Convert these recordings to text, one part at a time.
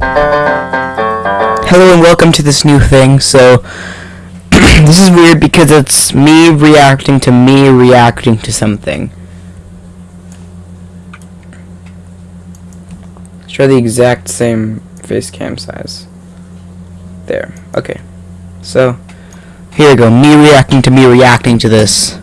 Hello and welcome to this new thing. So, this is weird because it's me reacting to me reacting to something. Let's try the exact same face cam size. There. Okay. So, here we go. Me reacting to me reacting to this.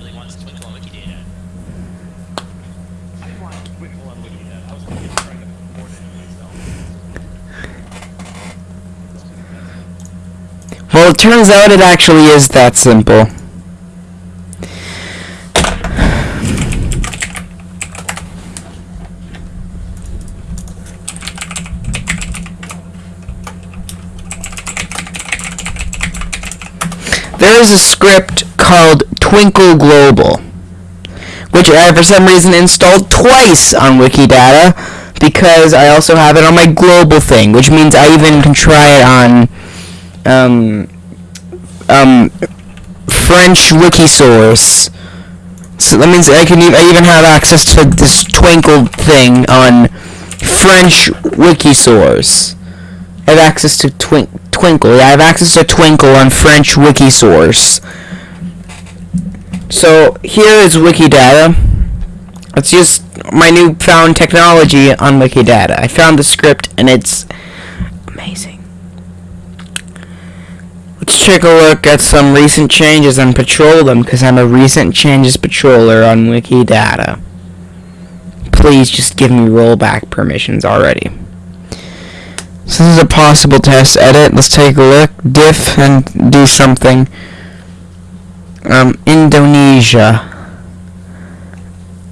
really wants to twinkle on Wikidata. I didn't want to twinkle on Wikidata. I was just trying to afford it myself. It turns out it actually is that simple. There is a script called Twinkle Global, which I for some reason installed twice on Wikidata because I also have it on my global thing, which means I even can try it on um, um, French Wikisource. So that means I can e- I even have access to this Twinkle thing on French Wikisource. I have access to twin- Twinkle. I have access to Twinkle on French Wikisource. So here is Wikidata. It's just my newfound technology on Wikidata. I found the script and it's amazing. Let's take a look at some recent changes and patrol them because I'm a recent changes patroller on Wikidata. Please just give me rollback permissions already. So this is a possible test edit. Let's take a look. Diff and do something. Um, Indonesia.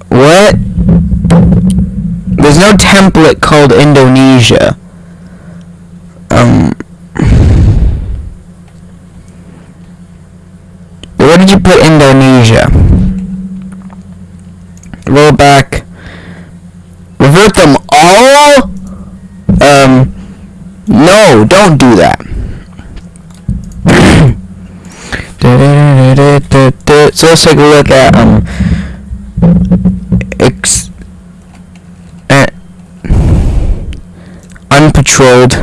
What? There's no template called Indonesia. Um. Did you put Indonesia? Roll back. Revert them all? Um. No, don't do that. so let's take a look at um ex uh, unpatrolled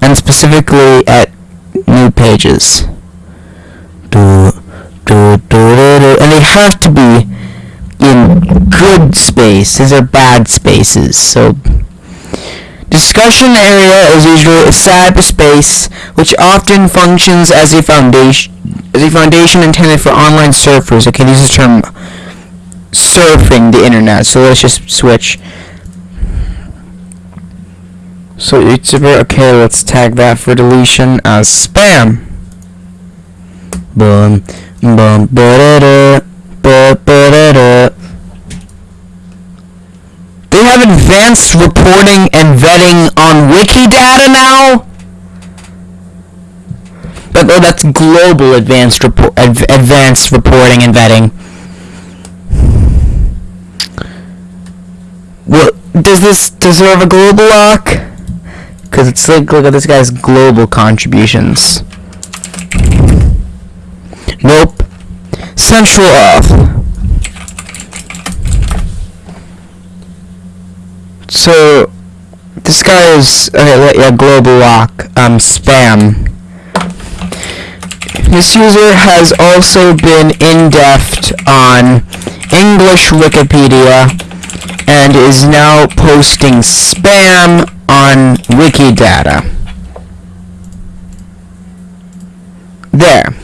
and specifically at new pages. Do, do, do, do, do. And they have to be in good space. These are bad spaces. So Discussion area is usually a cyberspace which often functions as a foundation as a foundation intended for online surfers. Okay, this is term surfing the internet. So let's just switch. So YouTuber, okay, let's tag that for deletion as spam. Boom, boom, ba-da-da, ba-ba-da-da. They have advanced reporting and vetting on Wikidata now? But oh, that's global advanced report, adv- advanced reporting and vetting. What does this deserve a global lock? Cause it's like look at this guy's global contributions. Nope. CentralAuth. So this guy is okay. Yeah, global lock. Um, spam. This user has also been indeffed on English Wikipedia and is now posting spam on Wikidata. There.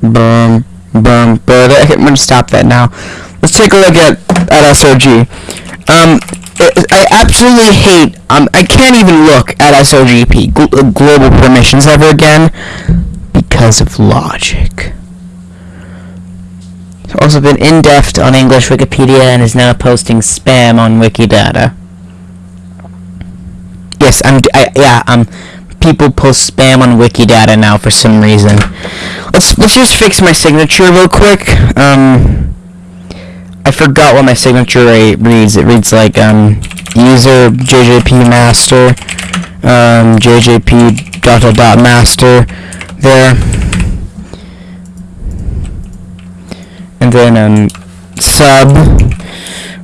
Boom, boom, I'm gonna stop that now. Let's take a look at at SOG. Um, I I absolutely hate. Um, I can't even look at SOGP gl- uh, global permissions ever again because of logic. He's also been indeffed on English Wikipedia and is now posting spam on Wikidata. Yes, I'm. I, yeah, um, people post spam on Wikidata now for some reason. Let's let's just fix my signature real quick. Um, I forgot what my signature re- reads. It reads like um, user JJPMaster, um, JJP dot dot dot master, there, and then um, sub,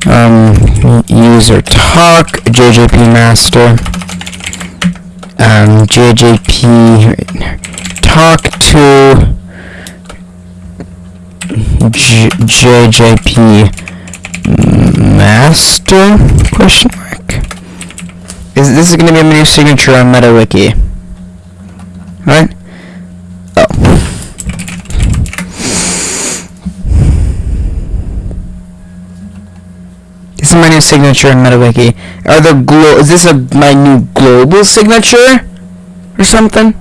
um, user talk JJPMaster um, JJP talk to J- JJP master question mark? Is this is gonna be a new signature on MetaWiki right? Oh This is my new signature in MetaWiki. Are the glo- is this a my new global signature or something?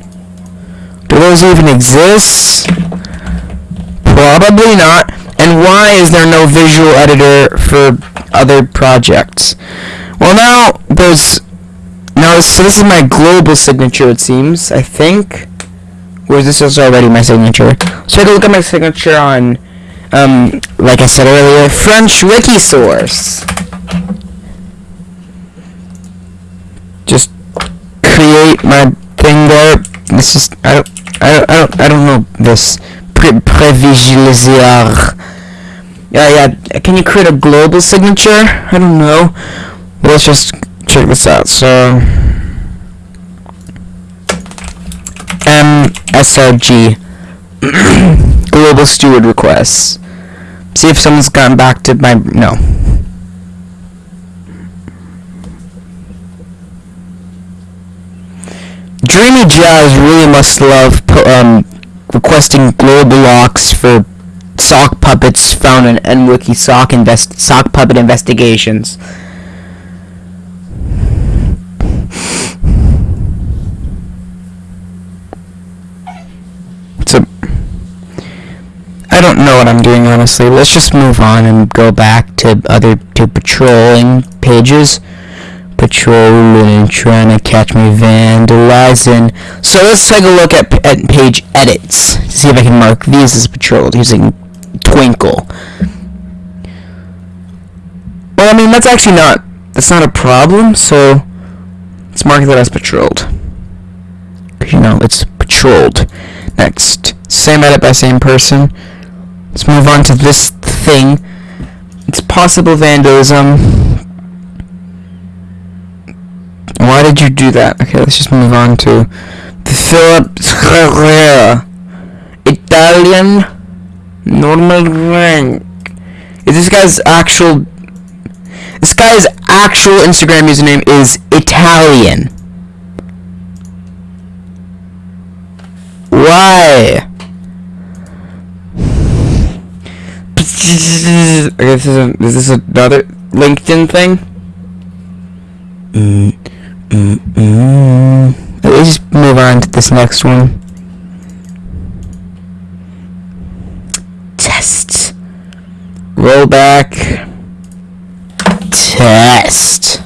Do those even exist? Probably not. And why is there no visual editor for other projects? Well, now there's now. So this is my global signature. It seems. I think. Or is this is already my signature? So take a look at my signature on um, like I said earlier, French Wikisource. Just create my thing there. This is I don't I don't I don't, I don't know this Pre- previsualizer. Yeah, yeah. Can you create a global signature? I don't know. Let's just check this out. So MSRG global steward requests. See if someone's gotten back to my no. Dreamy Jazz really must love um, requesting global locks for sock puppets found in enwiki sock invest sock puppet investigations. So I don't know what I'm doing honestly. Let's just move on and go back to other to patrolling pages. Patrolling, and trying to catch me vandalizing. So let's take a look at, at page edits to see if I can mark these as patrolled using Twinkle. Well, I mean that's actually not that's not a problem. So let's mark that as patrolled. you know it's patrolled. Next, same edit by same person. Let's move on to this thing. It's possible vandalism. Why did you do that? Okay, let's just move on to the Philip Herrera. Italian normal rank. Is this guy's actual this guy's actual Instagram username is Italian. Why? Okay, this is, a, is this another LinkedIn thing? Mm, mm, mm. Let's just move on to this next one. Test. Rollback. Test.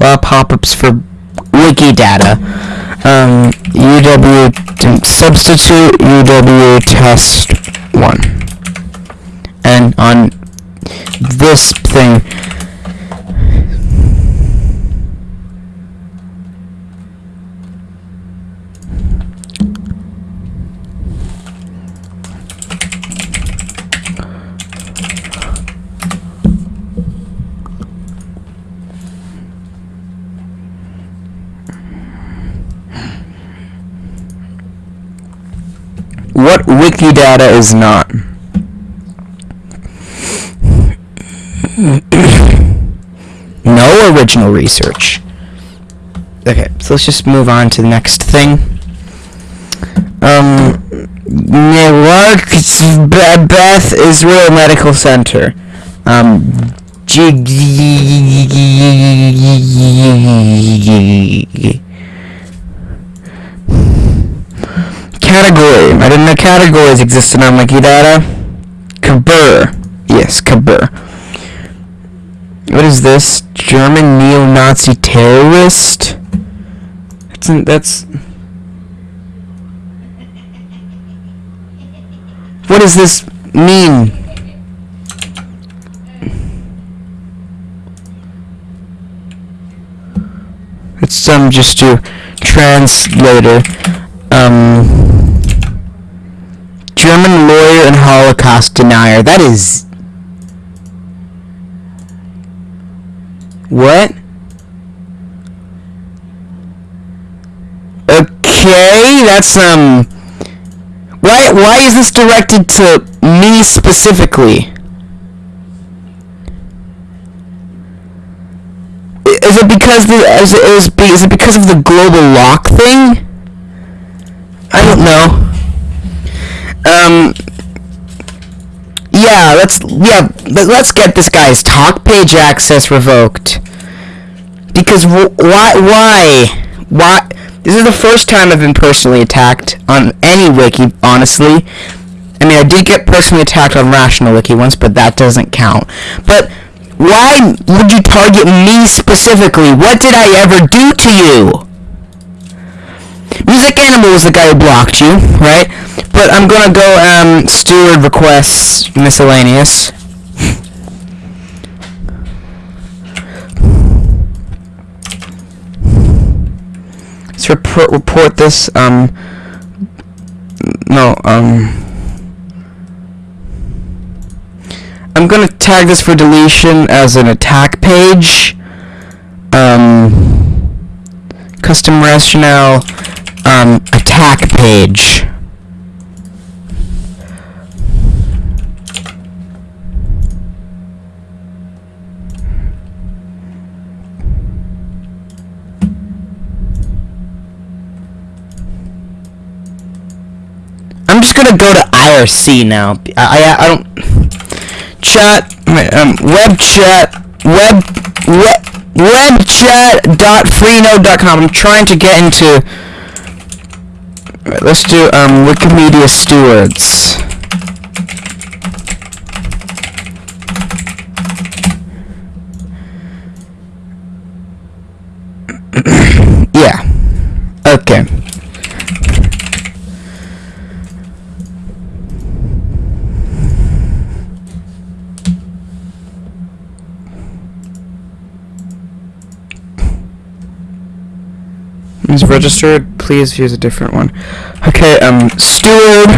Out pop-ups for Wikidata. Um, UW substitute UW test one, and on this thing. What Wikidata is not? Original research. Okay, so let's just move on to the next thing. Um, Newark Be- Beth Israel Medical Center. Um, Category. I didn't know categories existed on Wikidata. Kabur. Yes, Kabur. What is this? German neo-Nazi terrorist? That's that's. What does this mean? It's um just to translator. Um German lawyer and Holocaust denier. That is What? Okay, that's um why why is this directed to me specifically? Is it because the is it, is, is it because of the global lock thing? I don't know. Um yeah, let's yeah, let- let's get this guy's talk page access revoked. Because wh- why why why this is the first time I've been personally attacked on any wiki, honestly. I mean, I did get personally attacked on RationalWiki once, but that doesn't count. But why would you target me specifically? What did I ever do to you? MusikAnimal was the guy who blocked you, right? But I'm gonna go um steward requests miscellaneous. Let's report report this um no um I'm gonna tag this for deletion as an attack page. Um custom rationale um attack page. I'm just gonna go to IRC now. I, I, I don't chat um, web chat web web webchat.freenode.com. I'm trying to get into. Alright, let's do um Wikimedia stewards. yeah. Okay. is registered. Please use a different one. Okay, um, steward.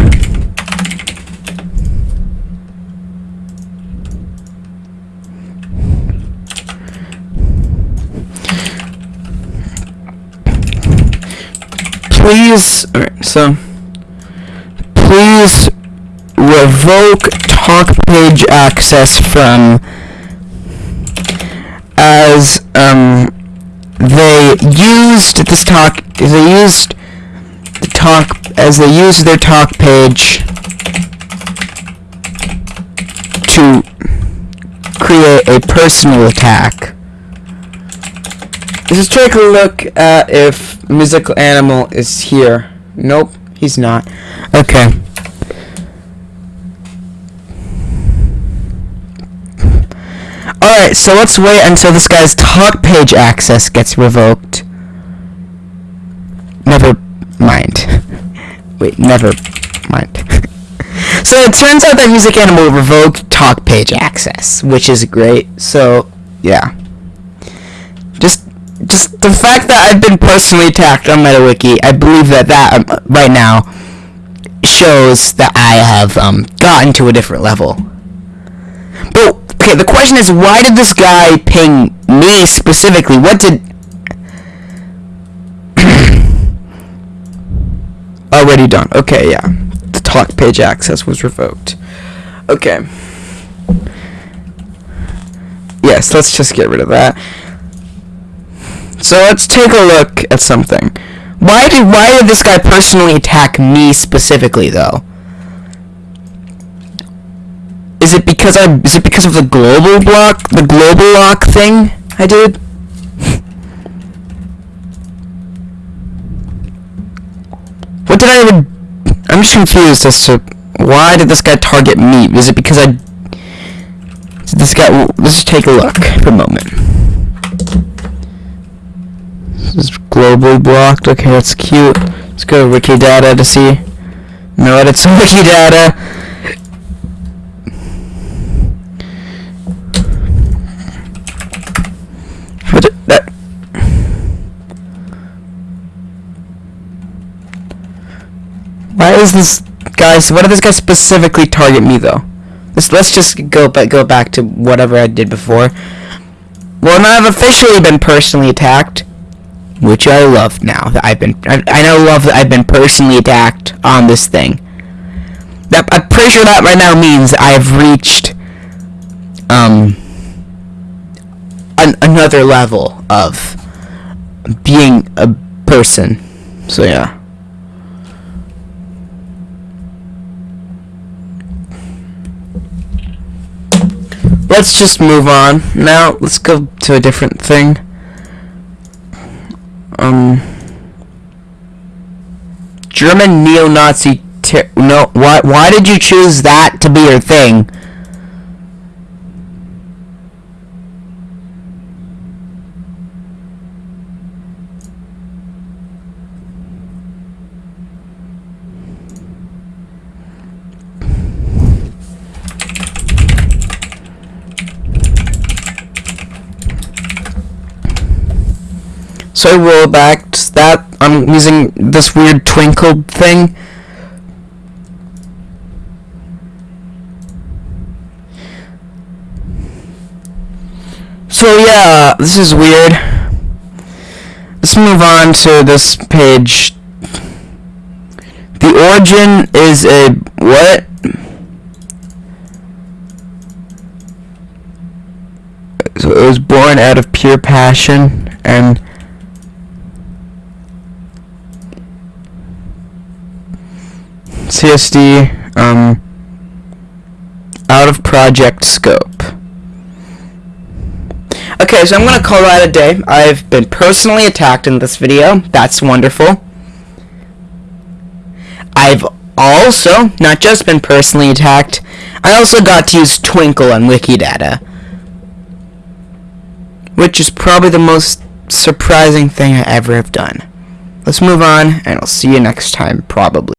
Please, alright, so, please revoke talk page access from as, um, they used this talk they used the talk as they used their talk page to create a personal attack. Let's take a look at if musical animal is here. Nope, he's not. Okay. Alright, so let's wait until this guy's talk page access gets revoked. Never mind. wait, never mind. so it turns out that MusikAnimal revoked talk page access, which is great. So, yeah. Just just the fact that I've been personally attacked on MetaWiki, I believe that that um, right now shows that I have um, gotten to a different level. But okay, the question is, why did this guy ping me specifically? What did? Already done. Okay, yeah. The talk page access was revoked. Okay. Yes, let's just get rid of that. So let's take a look at something. Why did why did this guy personally attack me specifically though? Is it because I is it because of the global block the global lock thing I did? What did I even I'm just confused as to why did this guy target me? Is it because I? Did this guy? Let's just take a look for a moment. This is globally blocked. Okay, that's cute. Let's go to Wikidata to see. No edits on Wikidata. What? That. Why is this guys? Why did this guy specifically target me though? Let's let's just go back go back to whatever I did before. Well, now I've officially been personally attacked, which I love now. That I've been I, I now love that I've been personally attacked on this thing. That I'm pretty sure that right now means I've reached um an, another level of being a person. So yeah. Let's just move on. Now, let's go to a different thing. Um, German neo-Nazi. No, why? Why did you choose that to be your thing? So roll back that. I'm using this weird twinkle thing. So yeah, this is weird. Let's move on to this page. The origin is a what? So it was born out of pure passion and CSD um, out of project scope. Okay, so I'm gonna call that a day. I've been personally attacked in this video. That's wonderful. I've also not just been personally attacked, I also got to use Twinkle on Wikidata. Which is probably the most surprising thing I ever have done. Let's move on, and I'll see you next time, probably.